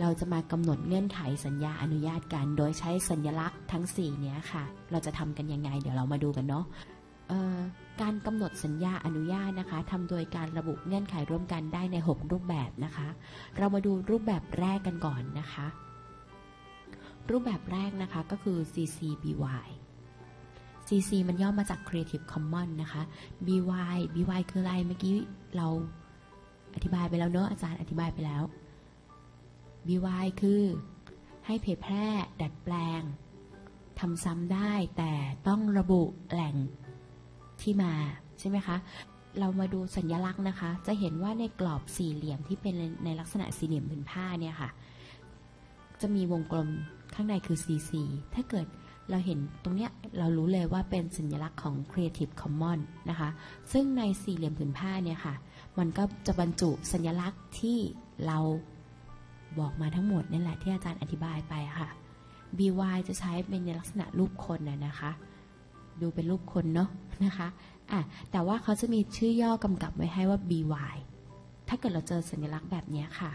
เราจะมากำหนดเงื่อนไขสัญญาอนุญาตกัน โดยใช้สัญลักษณ์ทั้ง 4 เนี้ยค่ะ เราจะทำกันยังไง เดี๋ยวเรามาดูกันเนาะการกำหนดสัญญาอนุญาตนะคะทำโดยการระบุเงื่อนไขร่วมกันได้ใน 6 รูปแบบนะคะ เรามาดูรูปแบบแรกกันก่อนนะคะ รูปแบบแรกนะคะก็คือ CCBY CC มันย่อมาจาก Creative Commons นะคะ BY BY คืออะไรเมื่อกี้เราอธิบายไปแล้วเนอะอาจารย์อธิบายไปแล้ว BY คือ ให้เผยแพร่ดัดแปลงทำซ้ำได้แต่ต้องระบุแหล่งที่มาใช่ไหมคะเรามาดูสัญลักษณ์นะคะ จะเห็นว่าในกรอบสี่เหลี่ยมที่เป็นในลักษณะสี่เหลี่ยมผืนผ้าเนี่ยค่ะ จะมีวงกลมข้างในคือ CC ถ้าเกิดเราเห็นตรงเนี้ยเรารู้เลยว่าเป็นสัญลักษณ์ของ Creative Commons นะคะ ซึ่งในสี่เหลี่ยมผืนผ้าเนี่ยค่ะ มันก็จะบรรจุสัญลักษณ์ที่เรา บอกมาทั้งหมดนั่แหละที่อาจารย์อธิบายไปค่ะ BY จะใช้เป็นในลักษณะรูปคนน่ะนะคะ ดูเป็นรูปคนเนาะนะคะอะแต่ว่าเขาจะมีชื่อย่อกำกับไว้ให้ว่า BY ถ้าเกิดเราเจอสัญลักษณ์แบบนี้ค่ะ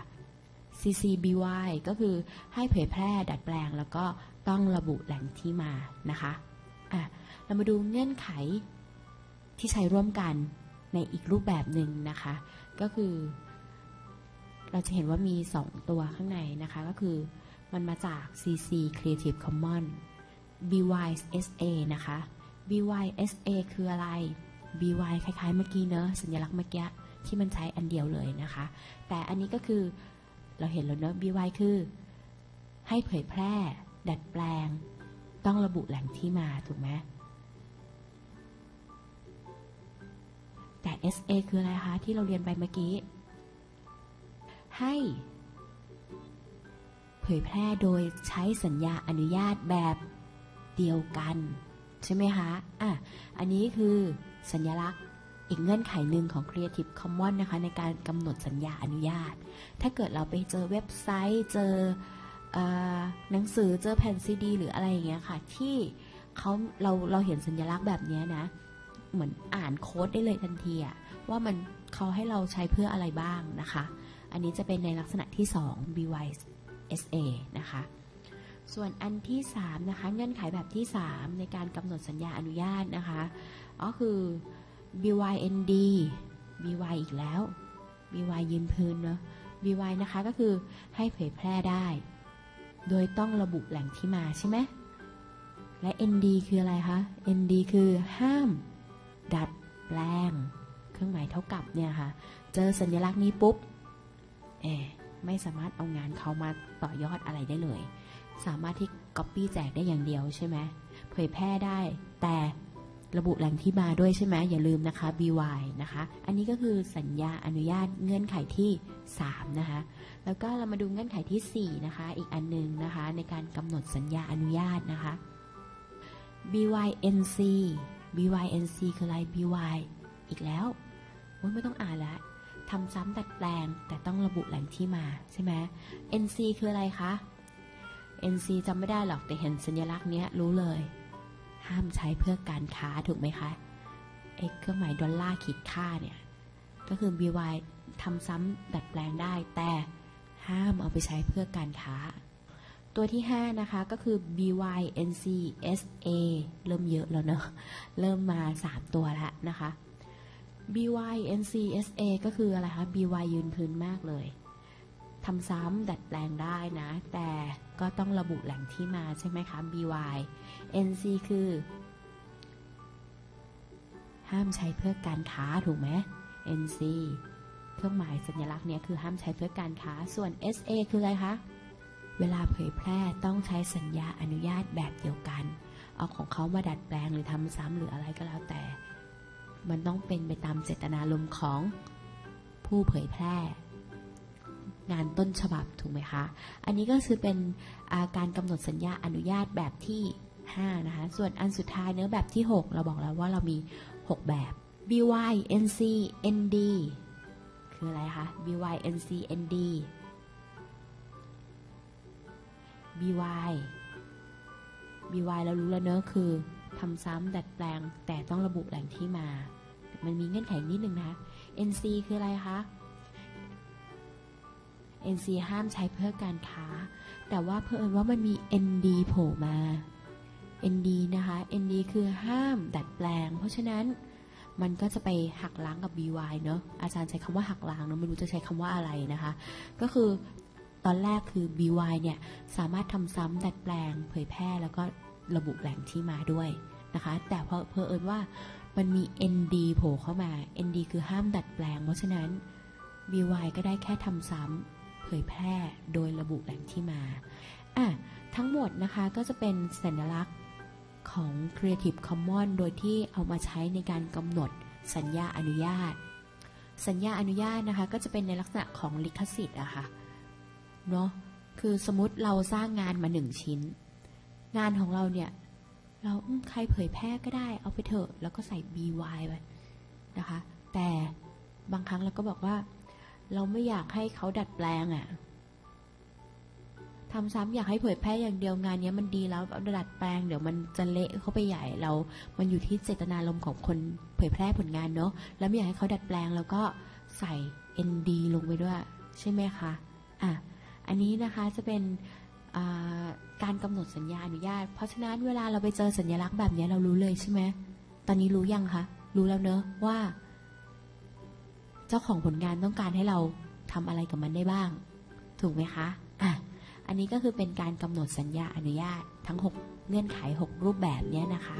CCBY ก็คือให้เผยแพร่ดัดแปลงแล้วก็ต้องระบุแหล่งที่มานะคะอะเรามาดูเงื่อนไขที่ใช้ร่วมกันในอีกรูปแบบหนึ่งนะคะ ก็คือ เราจะเห็นว่ามี 2 ตัวข้างในนะคะ ก็คือมันมาจาก CC Creative Commons BYSA นะคะ BYSA คืออะไร BY คล้ายๆเมื่อกี้เนอะสัญลักษณ์เมื่อกี้ที่มันใช้อันเดียวเลยนะคะ แต่อันนี้ก็คือเราเห็นแล้วเนอะ BY คือ ให้เผยแพร่ ดัดแปลง ต้องระบุแหล่งที่มาถูกไหมแต่ SA คืออะไรคะ ที่เราเรียนไปเมื่อกี้ ให้ เผยแพร่โดยใช้สัญญาอนุญาตแบบเดียวกัน ใช่ไหมคะ อะ อันนี้คือสัญลักษณ์อีกเงื่อนไขหนึ่งของ Creative Commons นะคะ ในการกำหนดสัญญาอนุญาต ถ้าเกิดเราไปเจอเว็บไซต์ เจออหนังสือเจอแผ่นซีดี หรืออะไรอย่างเงี้ยค่ะ ที่เขาเราเราเห็นสัญลักษณ์แบบนี้นะ เหมือนอ่านโค้ดได้เลยทันทีว่ามันเขาให้เราใช้เพื่ออะไรบ้างนะคะ อันนี้จะเป็นในลักษณะที่ 2 BYSA นะคะ ส่วนอันที่ 3 นะคะ เงื่อนไขแบบที่ 3 ในการกำหนดสัญญาอนุญาตนะคะ ก็คือ BYND BY อีกแล้ว BY ยืนพื้นเนาะ BY นะคะก็คือให้เผยแพร่ได้ โดยต้องระบุแหล่งที่มาใช่ไหมและ ND คืออะไรคะ ND คือห้าม ดัดแปลง เครื่องหมายเท่ากับเนี่ยค่ะ เจอสัญลักษณ์นี้ปุ๊บ เอไม่สามารถเอางานเขามาต่อยอดอะไรได้เลย สามารถที่ Copy แจกได้อย่างเดียวใช่ไหมเผยแพร่ได้แต่ระบุแหล่งที่มาด้วยใช่ไหมอย่าลืมนะคะ BY นะคะ อันนี้ก็คือสัญญาอนุญาตเงื่อนไขที่ 3 นะคะ แล้วก็เรามาดูเงื่อนไขที่ 4 นะคะ อีกอันหนึงนะคะ ในการกำหนดสัญญาอนุญาตนะคะ BYNC BYNC คืออะไร BY อีกแล้วไม่ต้องอ่านแล้ว ทำซ้ำดัดแปลง แต่ต้องระบุแหล่งที่มาใช่ไหม NC คืออะไรคะ NC จำไม่ได้หรอกแต่เห็นสัญลักษณ์เนี้ยรู้เลย ห้ามใช้เพื่อการค้าถูกไหมคะไอ้เครื่องหมายดอลลาร์ขีดค่าเนี่ย ก็คือ BY ทำซ้ำดัดแปลงได้ แต่ห้ามเอาไปใช้เพื่อการค้า ตัวที่ 5 นะคะ ก็คือ BYNCSA เริ่มเยอะแล้วเนอะ เริ่มมา 3 ตัวแล้วนะคะ BYNCSA ก็คืออะไรคะ BY ยืนพื้นมากเลยทำซ้ำดัดแปลงได้นะ แต่ก็ต้องระบุแหล่งที่มาใช่ไหมคะ BY NC คือ ห้ามใช้เพื่อการค้าถูกไหม NC เครื่องหมายสัญลักษณ์เนี่ยคือห้ามใช้เพื่อการค้า ส่วน SA คืออะไรคะ เวลาเผยแพร่ต้องใช้สัญญาอนุญาตแบบเดียวกัน เอาของเขามาดัดแปลงหรือทำซ้ำหรืออะไรก็แล้วแต่ มันต้องเป็นไปตามเจตนารมณ์ของผู้เผยแพร่ งานต้นฉบับถูกไหมคะ อันนี้ก็คือเป็นอาการกำหนดสัญญาอนุญาตแบบที่ 5 นะคะ ส่วนอันสุดท้ายเนื้อแบบที่ 6 เราบอกแล้วว่าเรามี 6 แบบ BY NC ND คืออะไรคะ BY NC ND BY BY เรารู้แล้วเนอะคือทำซ้ำดัดแปลงแต่ต้องระบุแหล่งที่มา มันมีเงื่อนไขนิดนึงนะคะ NC คืออะไรคะ NC ห้ามใช้เพื่อการค้า แต่ว่าเพื่อนว่ามันมี ND โผล่มา ND นะคะ ND คือห้ามดัดแปลง เพราะฉะนั้นมันก็จะไปหักล้างกับ BY เนอะอาจารย์ใช้คำว่าหักล้างเนอะไม่รู้จะใช้คำว่าอะไรนะคะ ก็คือตอนแรกคือ BY เนี่ย สามารถทำซ้ำดัดแปลง เผยแพร่แล้วก็ระบุแหล่งที่มาด้วยนะคะ แต่เพอเพอเอิญว่า มันมี ND โผล่เข้ามา ND คือห้ามดัดแปลง เพราะฉะนั้น BY ก็ได้แค่ทำซ้ำเผยแพร่โดยระบุแหล่งที่มาอะทั้งหมดนะคะก็จะเป็นสัญลักษณ์ของ Creative Commons โดยที่เอามาใช้ในการกำหนดสัญญาอนุญาต สัญญาอนุญาตนะคะก็จะเป็นในลักษณะของลิขสิทธิ์อะค่ะเนาะคือสมมติเราสร้างงานมาหนึ่งชิ้น งานของเราเนี่ย เราใครเผยแพร่ก็ได้เอาไปเถอะ แล้วก็ใส่ by ไปนะคะ แต่บางครั้งเราก็บอกว่า เราไม่อยากให้เขาดัดแปลงอะทำซ้ำอยากให้เผยแพร่อย่างเดียวงานนี้มันดีแล้วเอาดัดแปลงเดี๋ยวมันจะเละเข้าไปใหญ่เรา มันอยู่ที่เจตนารมณ์ของคนเผยแพร่ผลงานเนาะแล้วไม่อยากให้เขาดัดแปลงแล้วก็ใส่ ND ลงไปด้วย ใช่ไหมคะอะอันนี้นะคะจะเป็นอ่า การกำหนดสัญญาอนุญาต เพราะฉะนั้นเวลาเราไปเจอสัญลักษณ์แบบนี้เรารู้เลยใช่ไหมตอนนี้รู้ยังคะ รู้แล้วเนอะว่า เจ้าของผลงานต้องการให้เราทำอะไรกับมันได้บ้าง ถูกไหมคะอะอันนี้ก็คือเป็นการกำหนดสัญญาอนุญาตทั้ง 6 เงื่อนไข 6 รูปแบบเนี้ยนะคะ